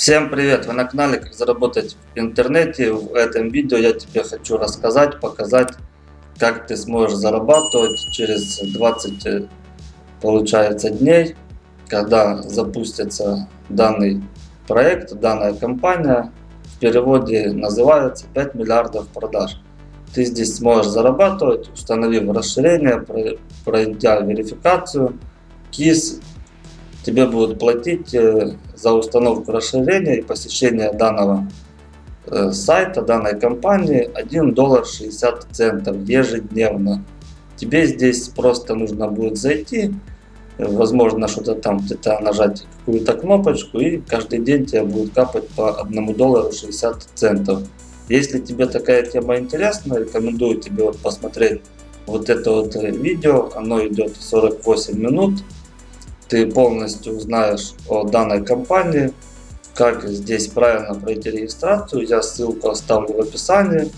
Всем привет! Вы на канале Как заработать в интернете. В этом видео я тебе хочу рассказать, показать, как ты сможешь зарабатывать через 20 э, получается дней, когда запустится данный проект, данная компания. В переводе называется 5 миллиардов продаж. Ты здесь сможешь зарабатывать, установив расширение, пройдя верификацию, КИС тебе будут платить э, за установку расширения и посещение данного э, сайта, данной компании 1 доллар 60 центов ежедневно. Тебе здесь просто нужно будет зайти, э, возможно что-то там где-то нажать какую-то кнопочку и каждый день тебе будет капать по 1 доллару 60 центов. Если тебе такая тема интересна, рекомендую тебе вот посмотреть вот это вот видео, оно идет 48 минут ты полностью узнаешь о данной компании, как здесь правильно пройти регистрацию. Я ссылку оставлю в описании.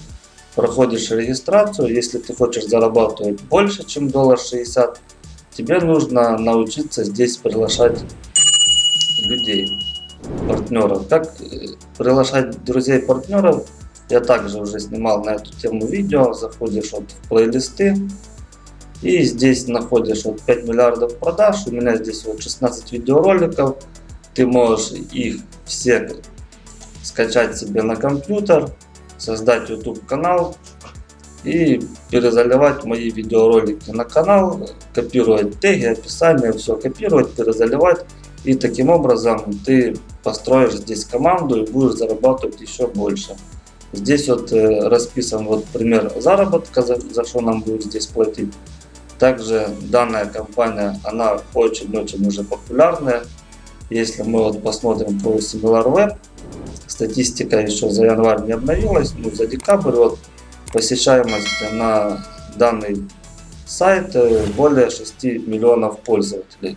Проходишь регистрацию. Если ты хочешь зарабатывать больше, чем доллар 60, тебе нужно научиться здесь приглашать людей, партнеров. Как э, приглашать друзей партнеров, я также уже снимал на эту тему видео. Заходишь вот в плейлисты и здесь находишь вот 5 миллиардов продаж. У меня здесь вот 16 видеороликов. Ты можешь их все скачать себе на компьютер, создать YouTube канал и перезаливать мои видеоролики на канал, копировать теги, описание, все копировать, перезаливать. И таким образом ты построишь здесь команду и будешь зарабатывать еще больше. Здесь вот э, расписан вот пример заработка, за, за что нам будет здесь платить. Также данная компания, она очень-очень уже популярная. Если мы вот посмотрим по SimilarWeb, статистика еще за январь не обновилась, но за декабрь вот посещаемость на данный сайт э, более 6 миллионов пользователей.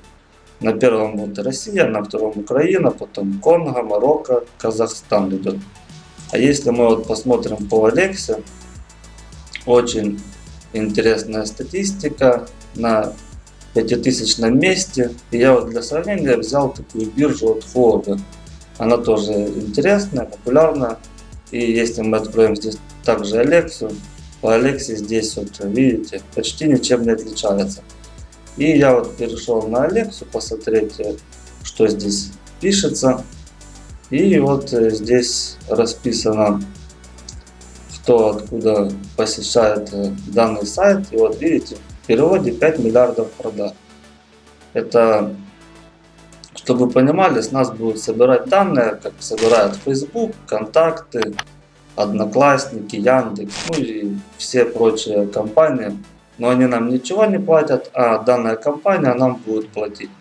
На первом вот Россия, на втором Украина, потом Конго, Марокко, Казахстан идет. А если мы вот посмотрим по Алексе, очень интересная статистика на 5000 месте. И я вот для сравнения взял такую биржу от Форда. Она тоже интересная, популярная. И если мы откроем здесь также Алексу, по Алексе здесь вот видите, почти ничем не отличается. И я вот перешел на Алексу посмотреть, что здесь пишется. И вот здесь расписано кто откуда посещает э, данный сайт. И вот видите, в переводе 5 миллиардов продаж. Это, чтобы вы понимали, с нас будут собирать данные, как собирают Facebook, контакты, Одноклассники, Яндекс, ну и все прочие компании. Но они нам ничего не платят, а данная компания нам будет платить.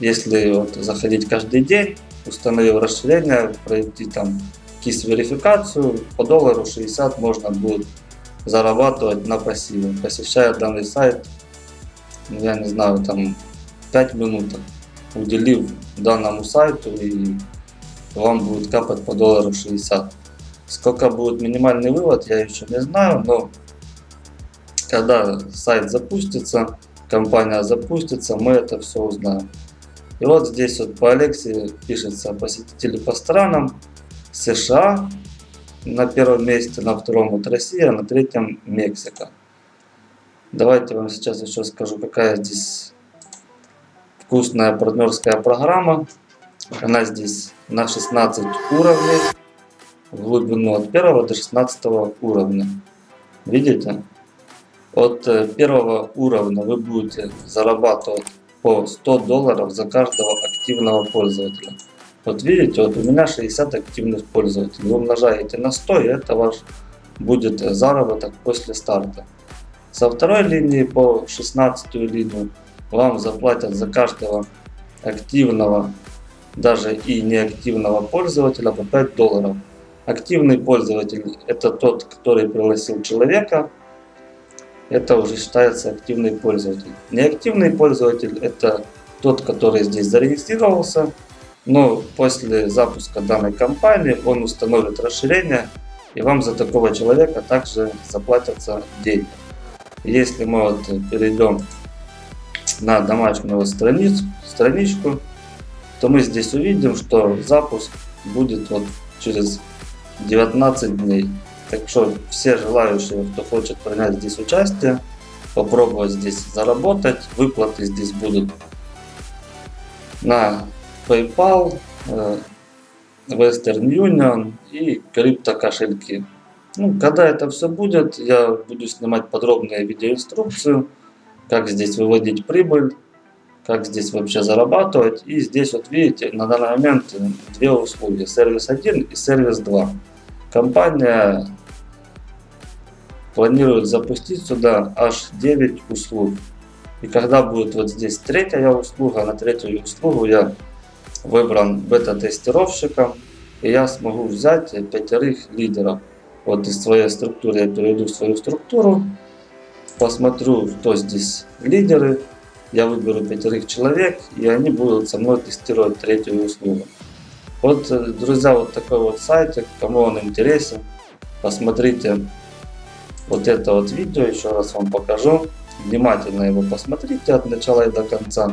Если вот заходить каждый день, установив расширение, пройти там KISS-верификацию, по доллару 60 можно будет зарабатывать на пассиве, посещая данный сайт, ну, я не знаю, там 5 минут, уделив данному сайту и вам будет капать по доллару 60. Сколько будет минимальный вывод, я еще не знаю, но когда сайт запустится, компания запустится, мы это все узнаем. И вот здесь вот по Алексе пишется посетители по странам. США на первом месте, на втором вот Россия, на третьем Мексика. Давайте вам сейчас еще скажу, какая здесь вкусная партнерская программа. Она здесь на 16 уровней, в глубину от 1 до 16 уровня. Видите? От э, первого уровня вы будете зарабатывать по 100 долларов за каждого активного пользователя. Вот видите, вот у меня 60 активных пользователей. Вы умножаете на 100, и это ваш будет заработок после старта. Со второй линии по 16 линию вам заплатят за каждого активного, даже и неактивного пользователя по 5 долларов. Активный пользователь это тот, который пригласил человека. Это уже считается активный пользователь. Неактивный пользователь это тот, который здесь зарегистрировался но после запуска данной кампании он установит расширение и вам за такого человека также заплатятся деньги. Если мы вот перейдем на домашнюю страницу, страничку, то мы здесь увидим, что запуск будет вот через 19 дней. Так что все желающие, кто хочет принять здесь участие, попробовать здесь заработать, выплаты здесь будут на PayPal, э, Western Union и крипто кошельки. Ну, когда это все будет, я буду снимать подробную видеоинструкцию, как здесь выводить прибыль, как здесь вообще зарабатывать. И здесь вот видите, на данный момент две услуги, сервис 1 и сервис 2. Компания планирует запустить сюда аж 9 услуг. И когда будет вот здесь третья услуга, на третью услугу я выбран бета-тестировщиком, и я смогу взять пятерых лидеров. Вот из своей структуры я перейду в свою структуру, посмотрю, кто здесь лидеры, я выберу пятерых человек, и они будут со мной тестировать третью услугу. Вот, э, друзья, вот такой вот сайтик, кому он интересен, посмотрите вот это вот видео, еще раз вам покажу. Внимательно его посмотрите от начала и до конца.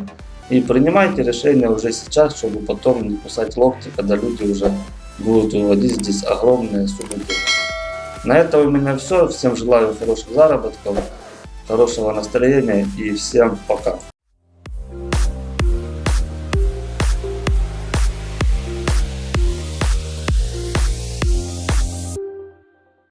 И принимайте решение уже сейчас, чтобы потом не кусать локти, когда люди уже будут выводить здесь огромные суммы денег. На этом у меня все. Всем желаю хороших заработков, хорошего настроения и всем пока.